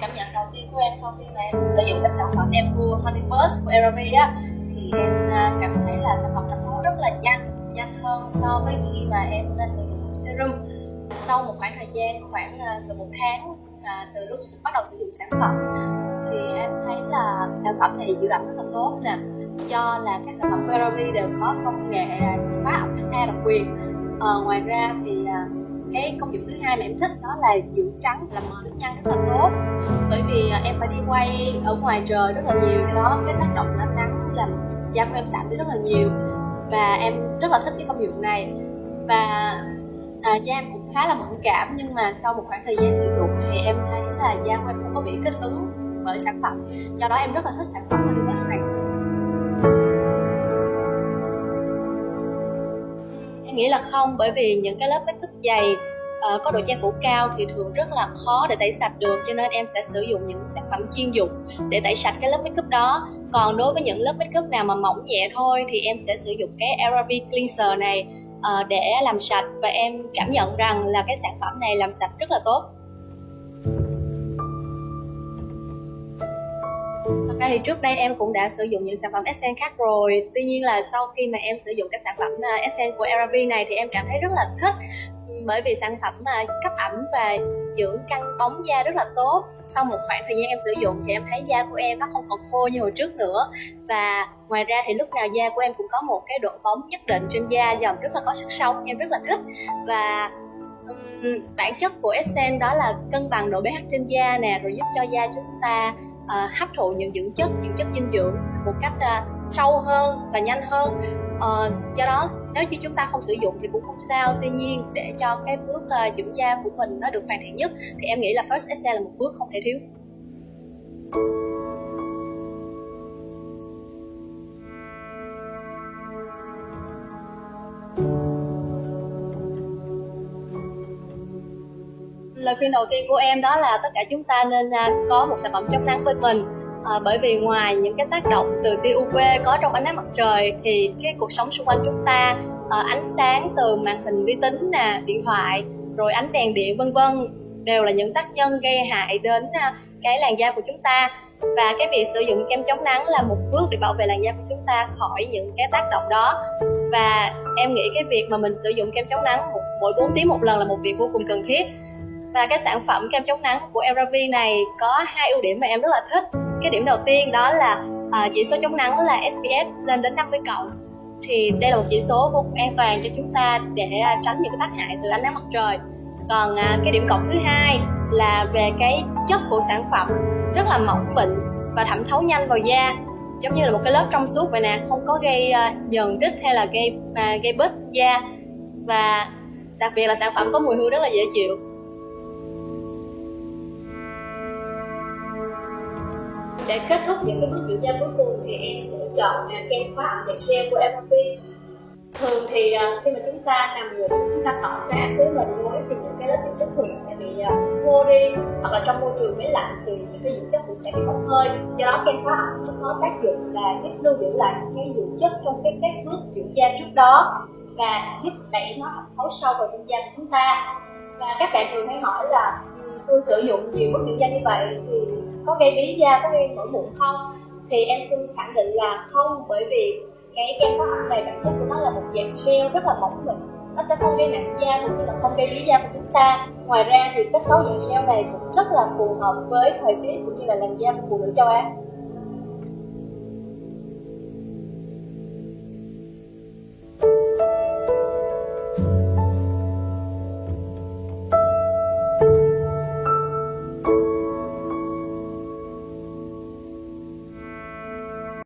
cảm nhận đầu tiên của em sau khi mà sử dụng cái sản phẩm em Honey Burst của CeraVe á thì em à, cảm thấy là sản phẩm nó rất là nhanh nhanh hơn so với khi mà em à, sử dụng serum. Sau một khoảng thời gian khoảng à, từ một tháng từ lúc bắt đầu sử dụng sản phẩm thì em thấy là sản phẩm này giữ ẩm rất là tốt nè. Cho là các sản phẩm của CeraVe đều có công nghệ khóa ẩm HA độc quyền. À, ngoài ra thì cái công dụng thứ hai mà em thích đó là giữ trắng làm mờ nếp nhăn rất là tốt. Bởi vì à, em phải đi quay ở ngoài trời rất là nhiều do đó cái tác động của ánh nắng làm da của em sạm đi rất là nhiều. Và em rất là thích cái công dụng này. Và à, da em cũng khá là mẫn cảm nhưng mà sau một khoảng thời gian sử dụng thì em thấy là da của em không có bị kích ứng bởi sản phẩm. Do đó em rất là thích sản phẩm Universe này. Em nghĩ là không bởi vì những cái lớp make up dày uh, có độ che phủ cao thì thường rất là khó để tẩy sạch được cho nên em sẽ sử dụng những sản phẩm chuyên dụng để tẩy sạch cái lớp make up đó. Còn đối với những lớp make up nào mà mỏng nhẹ thôi thì em sẽ sử dụng cái CeraVe cleanser này uh, để làm sạch. Và em cảm nhận rằng là cái sản phẩm này làm sạch rất là tốt. Ra thì trước đây em cũng đã sử dụng những sản phẩm Essence khác rồi. Tuy nhiên là sau khi mà em sử dụng cái sản phẩm à, Essence của CeraVe này thì em cảm thấy rất là thích bởi vì sản phẩm mà cấp ẩm và dưỡng căng bóng da rất là tốt. Sau một khoảng thời gian em sử dụng thì em thấy da của em nó không còn khô như hồi trước nữa. Và ngoài ra thì lúc nào da của em cũng có một cái độ bóng nhất định trên da dòng rất là có sức sống em rất là thích. Và um, bản chất của Essence đó là cân bằng độ pH trên da nè rồi giúp cho da chúng ta uh, hấp thụ những dưỡng chất những chất dinh dưỡng một cách uh, sâu hơn và nhanh hơn. Uh, do đó nếu như chúng ta không sử dụng thì cũng không sao. Tuy nhiên để cho cái bước uh, tra của mình nó được hoàn thiện nhất thì em nghĩ là first excel là một bước không thể thiếu. Lời khuyên đầu tiên của em đó là tất cả chúng ta nên à, có một sản phẩm chống nắng bên mình à, bởi vì ngoài những cái tác động từ tia UV có trong ánh nắng mặt trời thì cái cuộc sống xung quanh chúng ta à, ánh sáng từ màn hình vi tính nè điện thoại rồi ánh đèn điện vân vân đều là những tác nhân gây hại đến à, cái làn da của chúng ta. Và cái việc sử dụng kem chống nắng là một bước để bảo vệ làn da của chúng ta khỏi những cái tác động đó. Và em nghĩ cái việc mà mình sử dụng kem chống nắng mỗi 4 tiếng một lần là một việc vô cùng cần thiết. Và cái sản phẩm kem chống nắng của CeraVe này có hai ưu điểm mà em rất là thích cái điểm đầu tiên đó là uh, chỉ số chống nắng là SPF lên đến 50 cộng. Thì đây là một chỉ số vô cùng an toàn cho chúng ta để uh, tránh những cái tác hại từ ánh nắng mặt trời. Còn uh, cái điểm cộng thứ hai là về cái chất của sản phẩm rất là mỏng mịn và thẩm thấu nhanh vào da. Giống như là một cái lớp trong suốt vậy nè không có gây uh, nhờn đít hay là gây uh, gây bết da. Và đặc biệt là sản phẩm có mùi hương rất là dễ chịu. Để kết thúc những cái bước kiểm tra cuối cùng thì em sẽ chọn à, kem khóa ẩm dạng gel của MRP thường thì à, khi mà chúng ta nằm ngủ chúng ta cọ sát với mình gối thì những cái lớp dưỡng chất thường sẽ bị à, khô đi. Hoặc là trong môi trường máy lạnh thì những cái dưỡng chất cũng sẽ bị bốc hơi. Do đó kem khóa ẩm nó có tác dụng là giúp lưu giữ lại cái dưỡng chất trong cái các bước dưỡng da trước đó và giúp đẩy nó thẩm thấu sâu vào trong da của chúng ta. Và các bạn thường hay hỏi là ừ, tôi sử dụng nhiều bước dưỡng da như vậy thì có gây bí da, có gây nổi mụn không? Thì em xin khẳng định là không, bởi vì cái kem có ẩm này bản chất của nó là một dạng gel rất là mỏng mịn. Nó sẽ không gây nặng da cũng như là không gây bí da của chúng ta. Ngoài ra thì kết cấu dạng gel này cũng rất là phù hợp với thời tiết cũng như là làn da của phụ nữ châu Á.